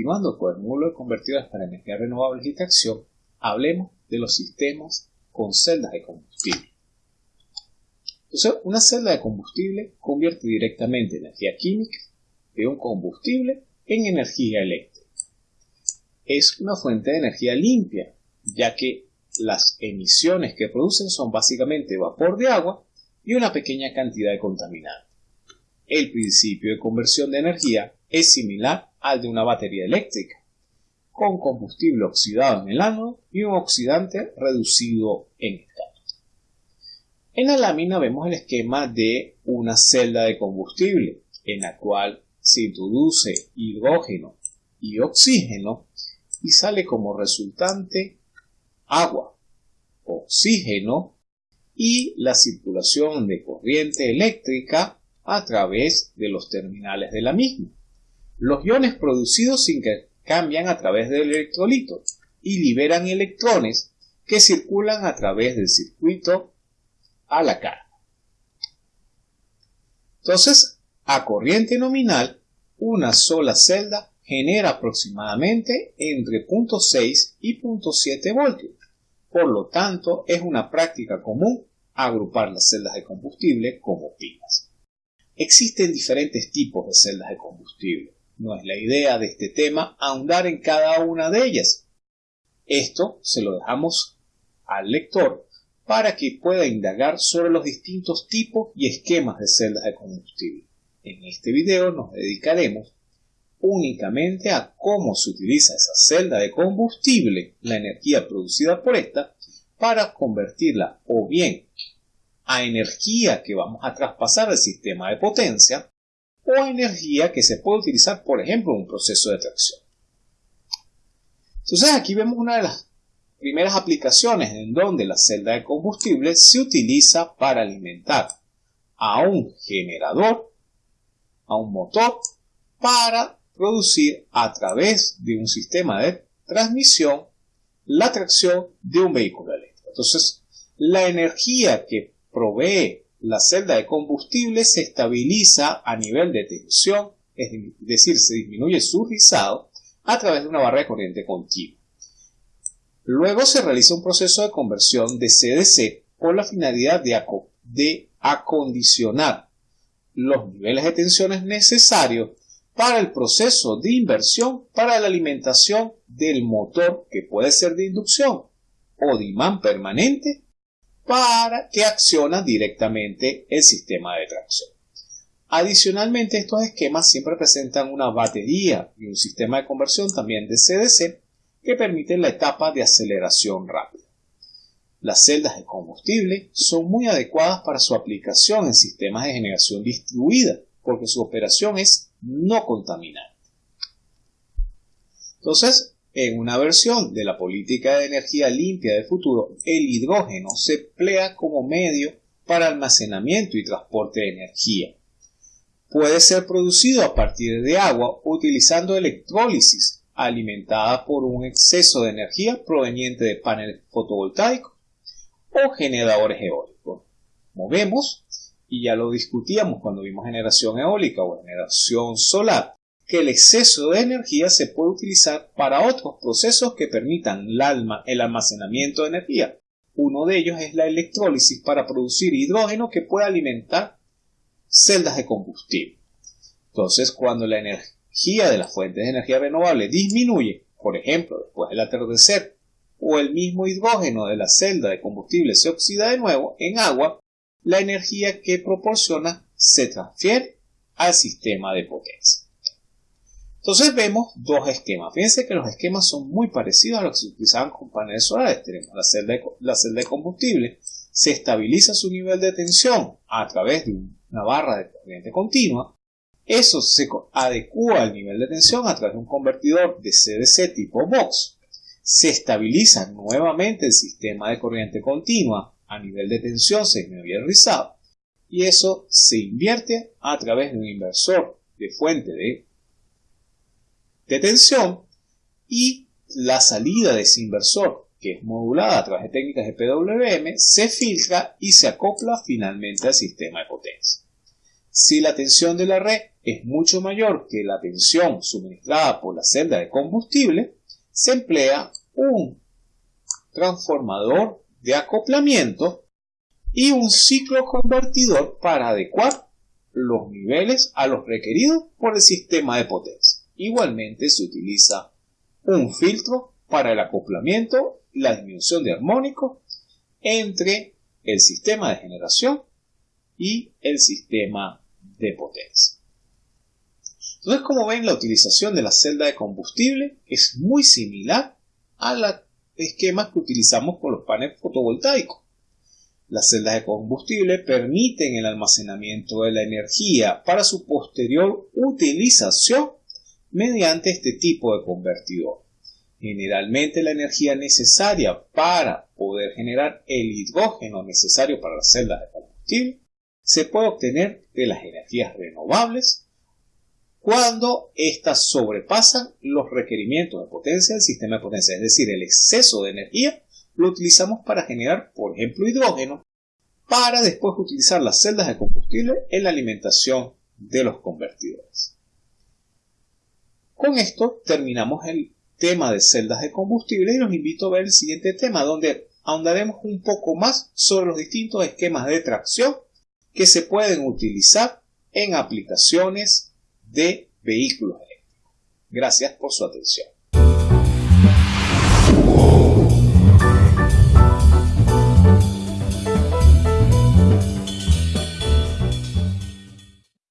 continuando con el módulo de convertidores para energías renovables y tracción, hablemos de los sistemas con celdas de combustible. Entonces, una celda de combustible convierte directamente energía química de un combustible en energía eléctrica. Es una fuente de energía limpia, ya que las emisiones que producen son básicamente vapor de agua y una pequeña cantidad de contaminante. El principio de conversión de energía es similar al de una batería eléctrica, con combustible oxidado en el ánodo y un oxidante reducido en el cátodo. En la lámina vemos el esquema de una celda de combustible, en la cual se introduce hidrógeno y oxígeno y sale como resultante agua, oxígeno y la circulación de corriente eléctrica a través de los terminales de la misma. Los iones producidos se intercambian a través del electrolito y liberan electrones que circulan a través del circuito a la carga. Entonces, a corriente nominal, una sola celda genera aproximadamente entre 0.6 y 0.7 voltios. Por lo tanto, es una práctica común agrupar las celdas de combustible como pilas. Existen diferentes tipos de celdas de combustible. No es la idea de este tema ahondar en cada una de ellas. Esto se lo dejamos al lector para que pueda indagar sobre los distintos tipos y esquemas de celdas de combustible. En este video nos dedicaremos únicamente a cómo se utiliza esa celda de combustible, la energía producida por esta, para convertirla o bien a energía que vamos a traspasar al sistema de potencia o energía que se puede utilizar, por ejemplo, en un proceso de tracción. Entonces aquí vemos una de las primeras aplicaciones en donde la celda de combustible se utiliza para alimentar a un generador, a un motor, para producir a través de un sistema de transmisión la tracción de un vehículo eléctrico. Entonces, la energía que provee la celda de combustible se estabiliza a nivel de tensión, es decir, se disminuye su rizado a través de una barra de corriente continua. Luego se realiza un proceso de conversión de CDC con la finalidad de, acondicionar los niveles de tensiones necesarios para el proceso de inversión para la alimentación del motor que puede ser de inducción o de imán permanente para que acciona directamente el sistema de tracción. Adicionalmente, estos esquemas siempre presentan una batería y un sistema de conversión también de CDC que permiten la etapa de aceleración rápida. Las celdas de combustible son muy adecuadas para su aplicación en sistemas de generación distribuida porque su operación es no contaminante. Entonces, en una versión de la política de energía limpia del futuro, el hidrógeno se emplea como medio para almacenamiento y transporte de energía. Puede ser producido a partir de agua utilizando electrólisis alimentada por un exceso de energía proveniente de paneles fotovoltaicos o generadores eólicos. Como y ya lo discutíamos cuando vimos generación eólica o generación solar, que el exceso de energía se puede utilizar para otros procesos que permitan el almacenamiento de energía. Uno de ellos es la electrólisis para producir hidrógeno que puede alimentar celdas de combustible. Entonces, cuando la energía de las fuentes de energía renovable disminuye, por ejemplo, después del atardecer, o el mismo hidrógeno de la celda de combustible se oxida de nuevo en agua, la energía que proporciona se transfiere al sistema de potencia. Entonces vemos dos esquemas. Fíjense que los esquemas son muy parecidos a los que se utilizaban con paneles solares. Tenemos la celda, de, la celda combustible, se estabiliza su nivel de tensión a través de una barra de corriente continua eso se adecua al nivel de tensión a través de un convertidor de CDC tipo box. Se estabiliza nuevamente el sistema de corriente continua a nivel de tensión rizado y eso se invierte a través de un inversor de fuente de, de tensión y la salida de ese inversor que es modulada a través de técnicas de PWM se filtra y se acopla finalmente al sistema de potencia. Si la tensión de la red es mucho mayor que la tensión suministrada por la celda de combustible, se emplea un transformador de acoplamiento y un ciclo convertidor para adecuar los niveles a los requeridos por el sistema de potencia. Igualmente se utiliza un filtro para el acoplamiento y la disminución de armónico entre el sistema de generación y el sistema de potencia. Entonces, como ven, la utilización de la celda de combustible es muy similar a los esquemas que utilizamos con los paneles fotovoltaicos. Las celdas de combustible permiten el almacenamiento de la energía para su posterior utilización mediante este tipo de convertidor. Generalmente la energía necesaria para poder generar el hidrógeno necesario para las celdas de combustible se puede obtener de las energías renovables cuando éstas sobrepasan los requerimientos de potencia del sistema de potencia, es decir, el exceso de energía lo utilizamos para generar, por ejemplo, hidrógeno, para después utilizar las celdas de combustible en la alimentación de los convertidores. Con esto terminamos el tema de celdas de combustible y los invito a ver el siguiente tema donde ahondaremos un poco más sobre los distintos esquemas de tracción que se pueden utilizar en aplicaciones de vehículos eléctricos. Gracias por su atención.